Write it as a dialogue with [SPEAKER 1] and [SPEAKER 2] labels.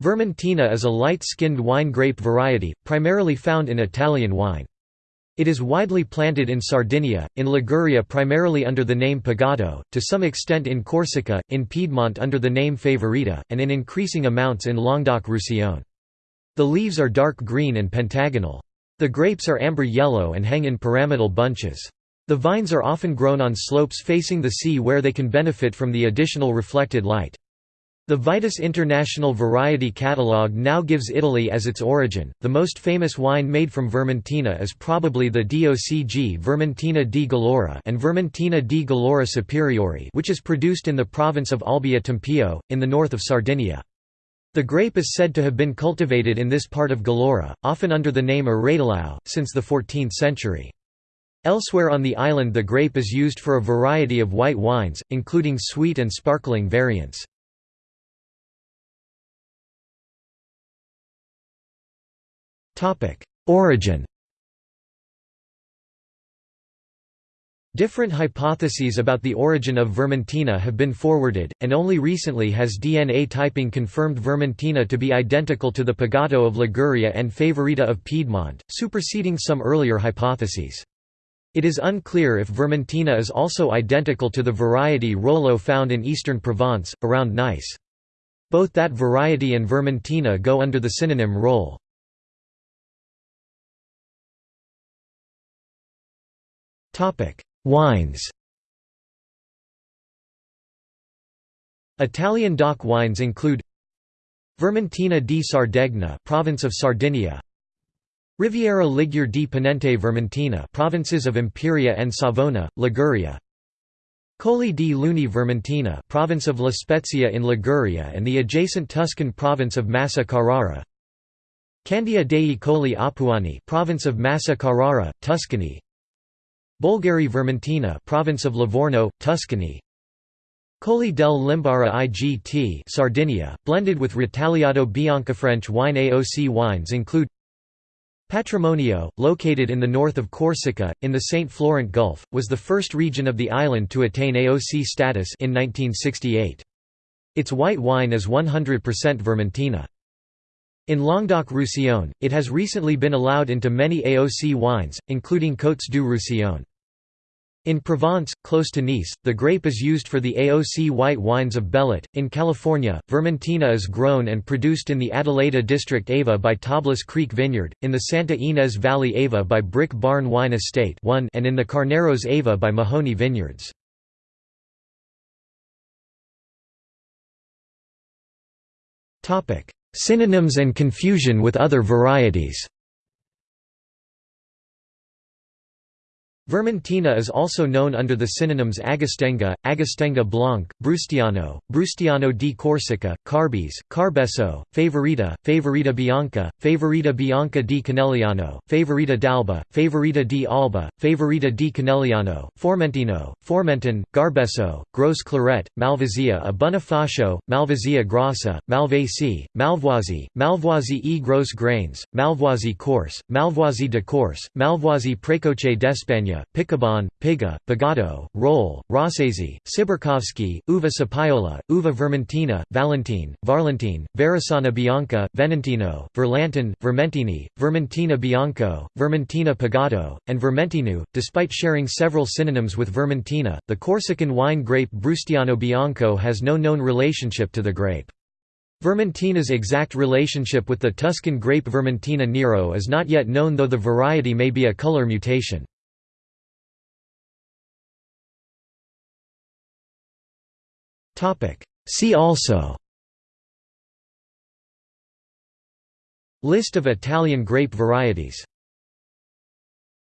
[SPEAKER 1] Vermentino is a light-skinned wine grape variety, primarily found in Italian wine. It is widely planted in Sardinia, in Liguria primarily under the name Pigato, to some extent in Corsica, in Piedmont under the name Favorita, and in increasing amounts in Languedoc-Roussillon. The leaves are dark green and pentagonal. The grapes are amber yellow and hang in pyramidal bunches. The vines are often grown on slopes facing the sea where they can benefit from the additional reflected light. The Vitis International Variety Catalogue now gives Italy as its origin. The most famous wine made from Vermentino is probably the DOCG Vermentino di Gallura and Vermentino di Gallura Superiore, which is produced in the province of Olbia Tempio, in the north of Sardinia. The grape is said to have been cultivated in this part of Gallura, often under the name Arratelao, since the 14th century. Elsewhere on the island the grape is used for a variety of white wines, including sweet and sparkling variants. Origin Different hypotheses about the origin of Vermentino have been forwarded, and only recently has DNA typing confirmed Vermentino to be identical to the Pigato of Liguria and Favorita of Piedmont, superseding some earlier hypotheses. It is unclear if Vermentino is also identical to the variety Rollo found in eastern Provence, around Nice. Both that variety and Vermentino go under the synonym Rolle. Wines Italian DOC wines include Vermentino di Sardegna province of Sardinia Riviera Ligure di Ponente Vermentino provinces of Imperia and Savona, Liguria Colli di Luni Vermentino province of La Spezia in Liguria and the adjacent Tuscan province of Massa Carrara Candia dei Colli Apuani province of Massa Carrara, Tuscany Bolgheri Vermentino province of Livorno, Tuscany Colli del Limbara IGT Sardinia, blended with Ritagliato Bianca French wine AOC wines include Patrimonio, located in the north of Corsica, in the St. Florent Gulf, was the first region of the island to attain AOC status in 1968. Its white wine is 100% Vermentino. In Languedoc-Roussillon, it has recently been allowed into many AOC wines, including Côtes du Roussillon. In Provence, close to Nice, the grape is used for the AOC white wines of Bellet. In California, Vermentino is grown and produced in the Adelaida district Ava by Tablas Creek Vineyard, in the Santa Ynez Valley Ava by Brick Barn Wine Estate and in the Carneros Ava by Mahoney Vineyards. Synonyms and confusion with other varieties Vermentino is also known under the synonyms Agastenga, Agastenga Blanc, Brustiano, Brustiano di Corsica, Carbis, Carbesso, Favorita, Favorita Bianca, Favorita Bianca di Canelliano, Favorita d'Alba, Favorita di Alba, Favorita di Canelliano, Formentino, Formentin, Garbesso, Gros Claret, Malvasia a Bonifacio, Malvasia Grassa, Malvasi, Malvoisie, Malvoisie e Gros Grains, Malvoisie Corse, Malvoisie de Corse, Malvoisie Precoce Picabon, Piga, Pigato, Rolle, Rossesi, Siberkovsky, Uva Sapiola, Uva Vermentino, Valentine, Varlentine, Verasana Bianca, Venentino, Verlantin, Vermentini, Vermentino Bianco, Vermentino Pigato, and Vermentinu. Despite sharing several synonyms with Vermentino, the Corsican wine grape Brustiano Bianco has no known relationship to the grape. Vermentino's exact relationship with the Tuscan grape Vermentino nero is not yet known though the variety may be a color mutation. See also. List of Italian grape varieties